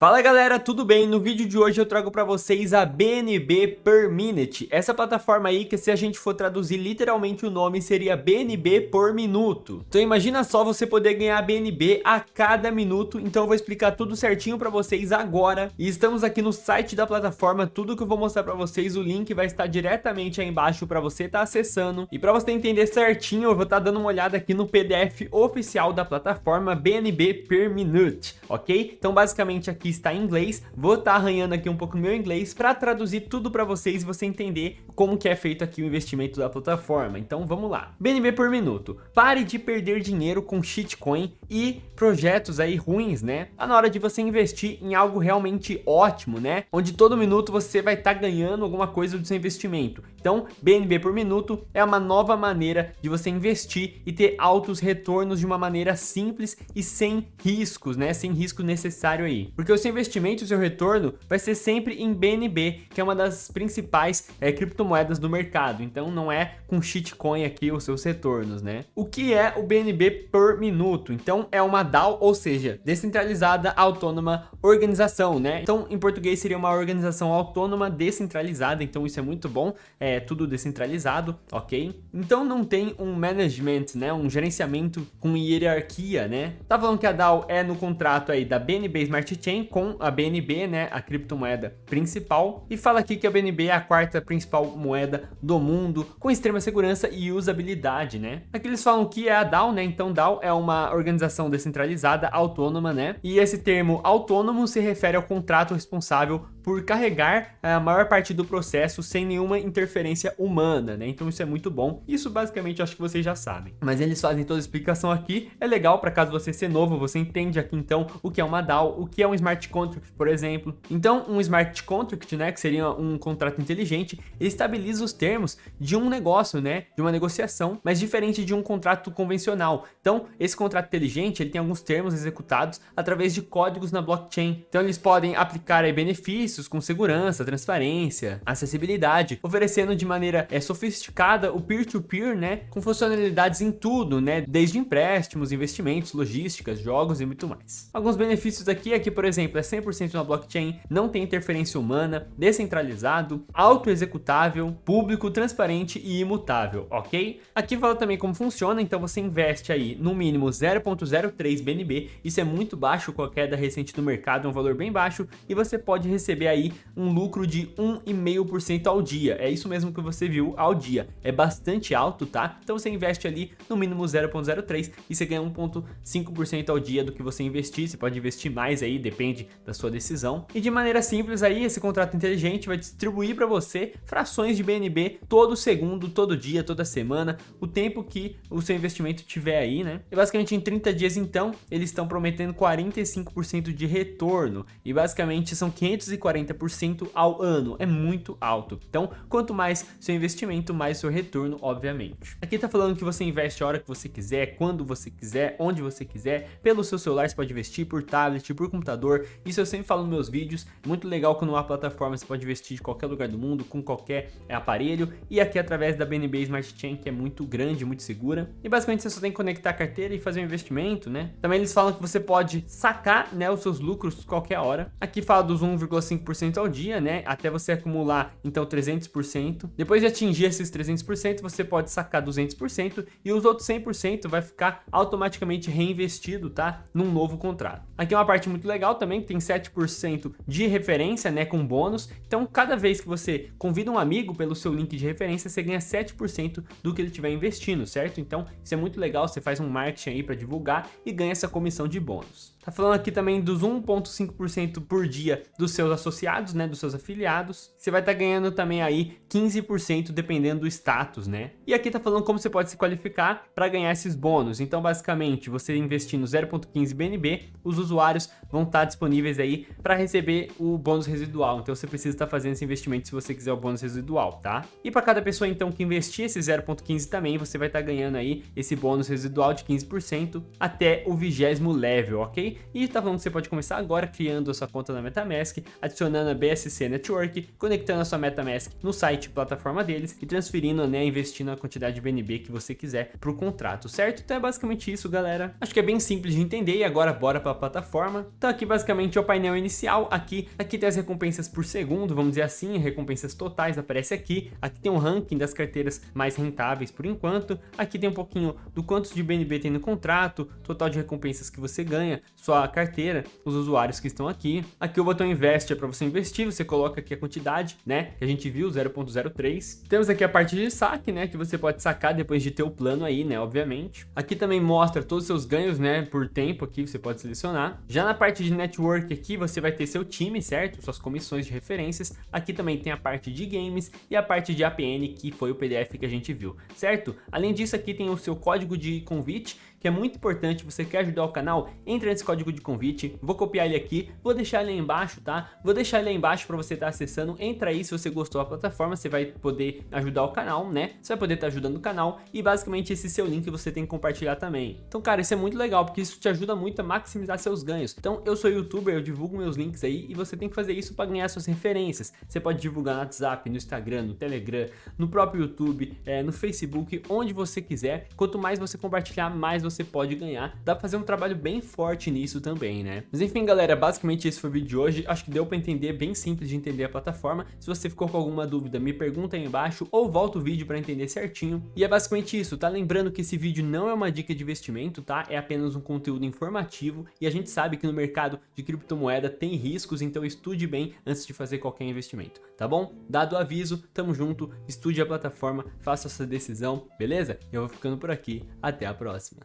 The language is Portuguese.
Fala galera, tudo bem? No vídeo de hoje eu trago para vocês a BNB Per Minute, essa plataforma aí que se a gente for traduzir literalmente o nome seria BNB por minuto. Então imagina só você poder ganhar BNB a cada minuto, então eu vou explicar tudo certinho para vocês agora. E estamos aqui no site da plataforma, tudo que eu vou mostrar para vocês, o link vai estar diretamente aí embaixo para você estar tá acessando. E para você entender certinho, eu vou estar tá dando uma olhada aqui no PDF oficial da plataforma BNB Per Minute, ok? Então basicamente aqui está em inglês, vou estar tá arranhando aqui um pouco meu inglês para traduzir tudo para vocês e você entender como que é feito aqui o investimento da plataforma. Então vamos lá. BNB por minuto. Pare de perder dinheiro com shitcoin e projetos aí ruins, né? Tá na hora de você investir em algo realmente ótimo, né? Onde todo minuto você vai estar tá ganhando alguma coisa do seu investimento. Então, BNB por minuto é uma nova maneira de você investir e ter altos retornos de uma maneira simples e sem riscos, né? Sem risco necessário aí. Porque seu investimento, o seu retorno vai ser sempre em BNB, que é uma das principais é, criptomoedas do mercado. Então, não é com shitcoin aqui os seus retornos, né? O que é o BNB por minuto? Então, é uma DAO, ou seja, descentralizada autônoma organização, né? Então, em português seria uma organização autônoma descentralizada, então isso é muito bom. É tudo descentralizado, ok? Então não tem um management, né, um gerenciamento com hierarquia, né? Tá falando que a DAO é no contrato aí da BNB Smart Chain com a BNB, né, a criptomoeda principal, e fala aqui que a BNB é a quarta principal moeda do mundo, com extrema segurança e usabilidade, né? Aqui eles falam que é a DAO, né? Então DAO é uma organização descentralizada, autônoma, né? E esse termo autônomo se refere ao contrato responsável por carregar a maior parte do processo sem nenhuma interferência humana, né? Então isso é muito bom. Isso basicamente acho que vocês já sabem. Mas eles fazem toda a explicação aqui. É legal para caso você ser novo, você entende aqui então o que é uma DAO, o que é um smart contract, por exemplo. Então um smart contract, né, que seria um contrato inteligente, ele estabiliza os termos de um negócio, né, de uma negociação, mas diferente de um contrato convencional. Então esse contrato inteligente, ele tem alguns termos executados através de códigos na blockchain. Então eles podem aplicar benefícios serviços com segurança, transparência, acessibilidade, oferecendo de maneira é, sofisticada o peer-to-peer, -peer, né, com funcionalidades em tudo, né, desde empréstimos, investimentos, logísticas, jogos e muito mais. Alguns benefícios aqui é que, por exemplo, é 100% na blockchain, não tem interferência humana, descentralizado, auto-executável, público, transparente e imutável, ok? Aqui fala também como funciona, então você investe aí no mínimo 0.03 BNB, isso é muito baixo com a queda recente do mercado, é um valor bem baixo, e você pode receber aí um lucro de 1,5% ao dia. É isso mesmo que você viu ao dia. É bastante alto, tá? Então você investe ali no mínimo 0,03 e você ganha 1,5% ao dia do que você investir. Você pode investir mais aí, depende da sua decisão. E de maneira simples aí, esse contrato inteligente vai distribuir para você frações de BNB todo segundo, todo dia, toda semana, o tempo que o seu investimento tiver aí, né? E basicamente em 30 dias então, eles estão prometendo 45% de retorno. E basicamente são 540 40% ao ano, é muito alto. Então, quanto mais seu investimento, mais seu retorno, obviamente. Aqui está falando que você investe a hora que você quiser, quando você quiser, onde você quiser, pelo seu celular você pode investir, por tablet, por computador, isso eu sempre falo nos meus vídeos, muito legal quando uma plataforma você pode investir de qualquer lugar do mundo, com qualquer é, aparelho, e aqui através da BNB Smart Chain, que é muito grande, muito segura, e basicamente você só tem que conectar a carteira e fazer um investimento, né? Também eles falam que você pode sacar, né, os seus lucros qualquer hora, aqui fala dos 1,5 100% ao dia, né? Até você acumular, então, 300%. Depois de atingir esses 300%, você pode sacar 200% e os outros 100% vai ficar automaticamente reinvestido, tá? Num novo contrato. Aqui é uma parte muito legal também, tem 7% de referência, né? Com bônus. Então, cada vez que você convida um amigo pelo seu link de referência, você ganha 7% do que ele estiver investindo, certo? Então, isso é muito legal, você faz um marketing aí para divulgar e ganha essa comissão de bônus. Tá falando aqui também dos 1.5% por dia dos seus associados, né, dos seus afiliados. Você vai estar tá ganhando também aí 15% dependendo do status, né? E aqui tá falando como você pode se qualificar para ganhar esses bônus. Então, basicamente, você investindo 0.15 BNB, os usuários vão estar tá disponíveis aí para receber o bônus residual. Então, você precisa estar tá fazendo esse investimento se você quiser o bônus residual, tá? E para cada pessoa, então, que investir esse 0.15 também, você vai estar tá ganhando aí esse bônus residual de 15% até o vigésimo level, ok? E tá falando que você pode começar agora criando a sua conta na MetaMask, adicionando adicionando a BSC Network, conectando a sua MetaMask no site plataforma deles e transferindo, né, investindo a quantidade de BNB que você quiser para o contrato, certo? Então é basicamente isso, galera. Acho que é bem simples de entender e agora bora para a plataforma. Então aqui basicamente é o painel inicial, aqui, aqui tem as recompensas por segundo, vamos dizer assim, recompensas totais aparece aqui. Aqui tem um ranking das carteiras mais rentáveis por enquanto. Aqui tem um pouquinho do quantos de BNB tem no contrato, total de recompensas que você ganha, sua carteira, os usuários que estão aqui. Aqui o botão investe é para você investir, você coloca aqui a quantidade, né, que a gente viu, 0.03. Temos aqui a parte de saque, né, que você pode sacar depois de ter o plano aí, né, obviamente. Aqui também mostra todos os seus ganhos, né, por tempo aqui, você pode selecionar. Já na parte de network aqui, você vai ter seu time, certo? Suas comissões de referências. Aqui também tem a parte de games e a parte de APN, que foi o PDF que a gente viu, certo? Além disso, aqui tem o seu código de convite, que é muito importante, você quer ajudar o canal, entra nesse código de convite, vou copiar ele aqui, vou deixar ele aí embaixo, tá? Vou deixar ele aí embaixo para você estar tá acessando, entra aí se você gostou da plataforma, você vai poder ajudar o canal, né? Você vai poder estar tá ajudando o canal e basicamente esse seu link você tem que compartilhar também. Então, cara, isso é muito legal, porque isso te ajuda muito a maximizar seus ganhos. Então, eu sou youtuber, eu divulgo meus links aí e você tem que fazer isso para ganhar suas referências. Você pode divulgar no WhatsApp, no Instagram, no Telegram, no próprio YouTube, é, no Facebook, onde você quiser. Quanto mais você compartilhar, mais você pode ganhar. Dá pra fazer um trabalho bem forte nisso também, né? Mas enfim, galera, basicamente esse foi o vídeo de hoje. Acho que deu pra entender, bem simples de entender a plataforma. Se você ficou com alguma dúvida, me pergunta aí embaixo ou volta o vídeo pra entender certinho. E é basicamente isso, tá? Lembrando que esse vídeo não é uma dica de investimento, tá? É apenas um conteúdo informativo e a gente sabe que no mercado de criptomoeda tem riscos, então estude bem antes de fazer qualquer investimento, tá bom? Dado o aviso, tamo junto, estude a plataforma, faça essa decisão, beleza? Eu vou ficando por aqui, até a próxima.